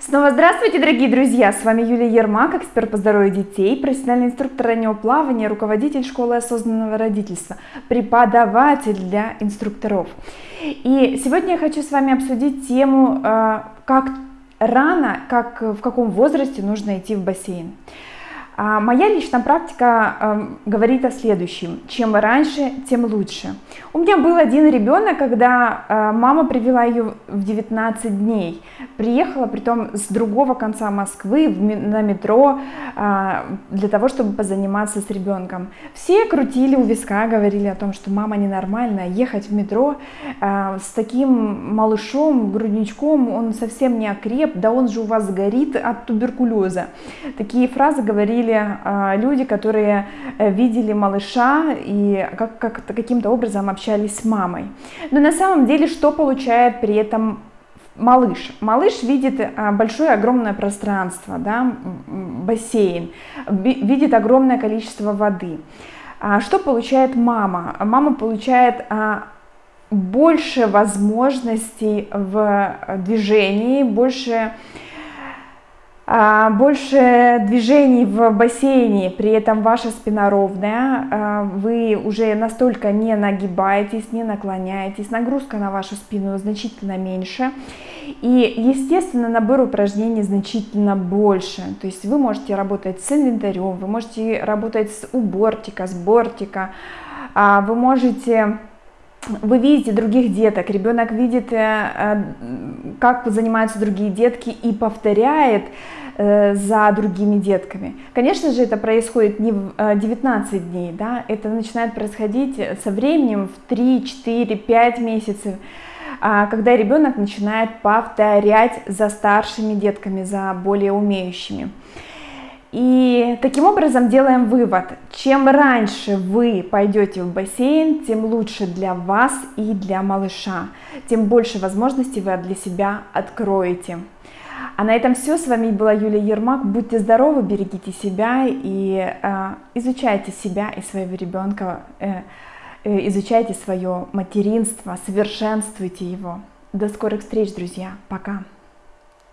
Снова здравствуйте, дорогие друзья! С вами Юлия Ермак, эксперт по здоровью детей, профессиональный инструктор раннего плавания, руководитель школы осознанного родительства, преподаватель для инструкторов. И сегодня я хочу с вами обсудить тему, э, как рано, как в каком возрасте нужно идти в бассейн. А моя личная практика э, говорит о следующем. Чем раньше, тем лучше. У меня был один ребенок, когда э, мама привела ее в 19 дней. Приехала, притом с другого конца Москвы на метро э, для того, чтобы позаниматься с ребенком. Все крутили у виска, говорили о том, что мама ненормальная. Ехать в метро э, с таким малышом, грудничком, он совсем не окреп, да он же у вас горит от туберкулеза. Такие фразы говорили были а, люди, которые э, видели малыша и как, как, каким-то образом общались с мамой. Но на самом деле что получает при этом малыш. Малыш видит а, большое огромное пространство, да, бассейн, видит огромное количество воды. А что получает мама? Мама получает больше возможностей в движении, больше больше движений в бассейне, при этом ваша спина ровная, а, вы уже настолько не нагибаетесь, не наклоняетесь, нагрузка на вашу спину значительно меньше. И, естественно, набор упражнений значительно больше. То есть вы можете работать с инвентарем, вы можете работать с убортика, с бортика, а, вы можете вы видите других деток, ребенок видит, э, как занимаются другие детки и повторяет э, за другими детками. Конечно же, это происходит не в 19 э, дней, да, это начинает происходить со временем в 3, 4, 5 месяцев, а, когда ребенок начинает повторять за старшими детками, за более умеющими. И таким образом делаем вывод, чем раньше вы пойдете в бассейн, тем лучше для вас и для малыша, тем больше возможностей вы для себя откроете. А на этом все. С вами была Юлия Ермак. Будьте здоровы, берегите себя и э, изучайте себя и своего ребенка, э, э, изучайте свое материнство, совершенствуйте его. До скорых встреч, друзья. Пока.